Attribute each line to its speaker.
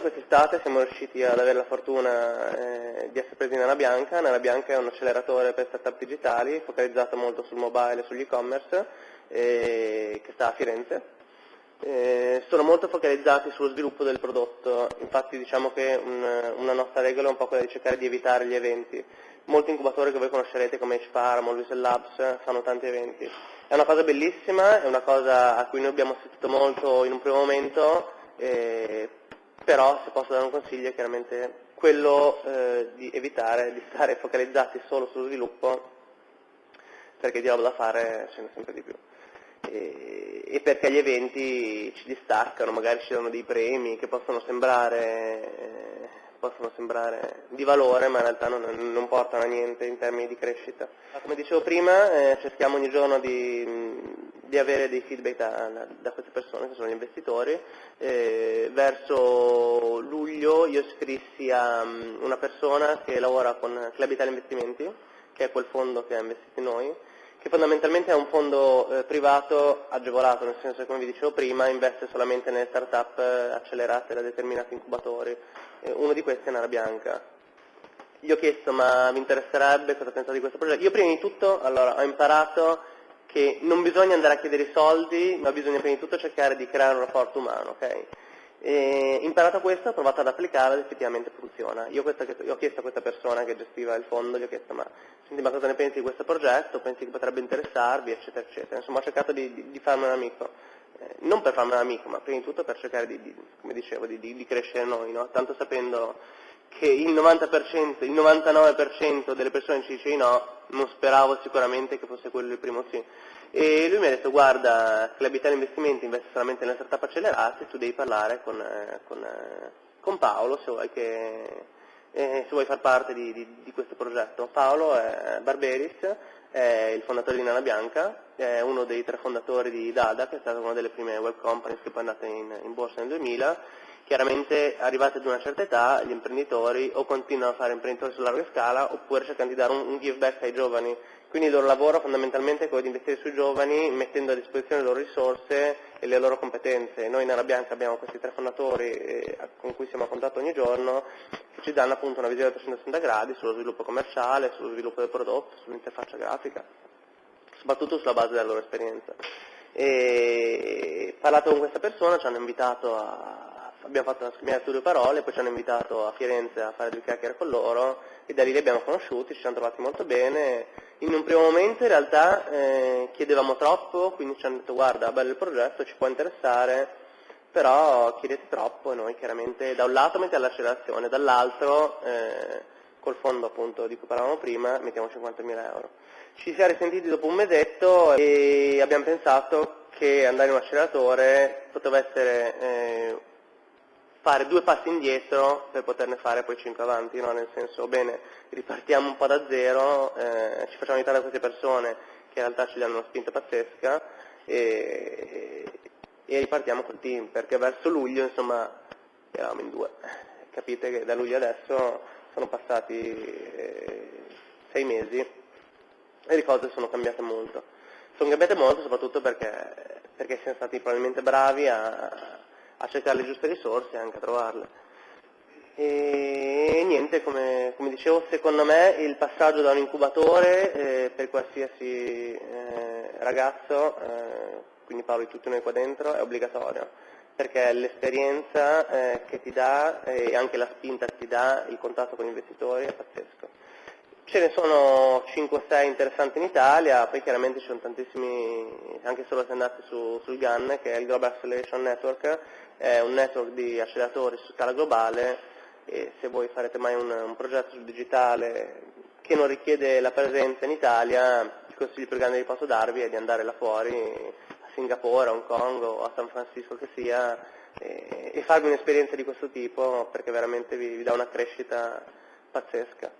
Speaker 1: quest'estate siamo riusciti ad avere la fortuna eh, di essere presi nella Bianca. Nella Bianca è un acceleratore per startup digitali focalizzato molto sul mobile e sugli e-commerce eh, che sta a Firenze. Eh, sono molto focalizzati sullo sviluppo del prodotto, infatti diciamo che un, una nostra regola è un po' quella di cercare di evitare gli eventi. Molti incubatori che voi conoscerete come HFARM o Luisel Labs fanno tanti eventi. È una cosa bellissima, è una cosa a cui noi abbiamo assistito molto in un primo momento, eh, però se posso dare un consiglio è chiaramente quello eh, di evitare di stare focalizzati solo sullo sviluppo perché di roba da fare ce n'è sempre di più. E, e, perché gli eventi ci distaccano, magari ci danno dei premi che possono sembrare, possono sembrare di valore ma in realtà non, non, portano a niente in termini di crescita. Come dicevo prima eh, cerchiamo ogni giorno di, di avere dei feedback da, da, queste persone che sono gli investitori. Eh, verso luglio io scrissi a um, una persona che lavora con Club Italia Investimenti, che è quel fondo che ha investito in noi, che fondamentalmente è un fondo eh, privato agevolato, nel senso che come vi dicevo prima investe solamente nelle start-up eh, accelerate da determinati incubatori. Eh, uno di questi è Nara Bianca. Gli ho chiesto ma vi interesserebbe cosa pensate di questo progetto? Io prima di tutto allora, ho imparato che non bisogna andare a chiedere i soldi, ma bisogna prima di tutto cercare di creare un rapporto umano. Okay? E imparato questo ho provato ad applicarlo ed effettivamente funziona. Io, questa, io, ho chiesto a questa persona che gestiva il fondo, gli ho chiesto ma, senti, ma cosa ne pensi di questo progetto, pensi che potrebbe interessarvi, eccetera, eccetera. Insomma ho cercato di, di, di farmi un amico, eh, non per farmi un amico, ma prima di tutto per cercare di, come dicevo, di, crescere noi, no? tanto sapendo che il 90%, il 99% delle persone ci dice no, non speravo sicuramente che fosse quello il primo sì. E lui mi ha detto guarda, Club Italia Investimenti investe solamente nelle startup accelerate, tu devi parlare con, eh, con, eh, con Paolo se vuoi, che, eh, se vuoi, far parte di, di, di, questo progetto. Paolo è Barberis, è il fondatore di Nana Bianca, è uno dei tre fondatori di Dada, che è stata una delle prime web companies che poi è andata in, in borsa nel 2000 Chiaramente arrivati ad una certa età gli imprenditori o continuano a fare imprenditori su larga scala oppure cercano di dare un, un give back ai giovani. Quindi il loro lavoro fondamentalmente è quello di investire sui giovani mettendo a disposizione le loro risorse e le loro competenze. Noi in Ara Bianca abbiamo questi tre fondatori eh, con cui siamo a contatto ogni giorno che ci danno appunto una visione a 360 gradi sullo sviluppo commerciale, sullo sviluppo del prodotto, sull'interfaccia grafica, soprattutto sulla base della loro esperienza. E parlato con questa persona ci hanno invitato a abbiamo fatto una scambiata su due parole, poi ci hanno invitato a Firenze a fare due chiacchiere con loro e da lì li abbiamo conosciuti, ci siamo trovati molto bene. In un primo momento in realtà eh, chiedevamo troppo, quindi ci hanno detto guarda, bello il progetto, ci può interessare, però chiedete troppo e noi chiaramente da un lato mettiamo l'accelerazione, dall'altro eh, col fondo appunto di cui parlavamo prima mettiamo 50.000 euro. Ci siamo risentiti dopo un mesetto e abbiamo pensato che andare in un acceleratore poteva essere eh, fare due passi indietro per poterne fare poi cinque avanti, no? nel senso, bene, ripartiamo un po' da zero, eh, ci facciamo aiutare da queste persone che in realtà ci danno una spinta pazzesca e, e ripartiamo col team, perché verso luglio insomma eravamo in due. Capite che da luglio adesso sono passati eh, sei mesi e le cose sono cambiate molto. Sono cambiate molto soprattutto perché, perché siamo stati probabilmente bravi a, a cercare le giuste risorse e anche a trovarle. E niente, come, come dicevo, secondo me il passaggio da un incubatore eh, per qualsiasi eh, ragazzo, eh, quindi parlo di tutti noi qua dentro, è obbligatorio, perché l'esperienza eh, che ti dà e anche la spinta che ti dà il contatto con gli investitori è pazzesco. Ce ne sono 5-6 interessanti in Italia, poi chiaramente ci sono tantissimi, anche solo se andate su, sul GAN, che è il Global Acceleration Network, è un network di acceleratori su scala globale e se voi farete mai un, un progetto sul digitale che non richiede la presenza in Italia, il consiglio più grande che posso darvi è di andare là fuori, a Singapore, a Hong Kong o a San Francisco che sia, e, e farvi un'esperienza di questo tipo perché veramente vi, vi dà una crescita pazzesca.